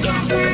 Yeah.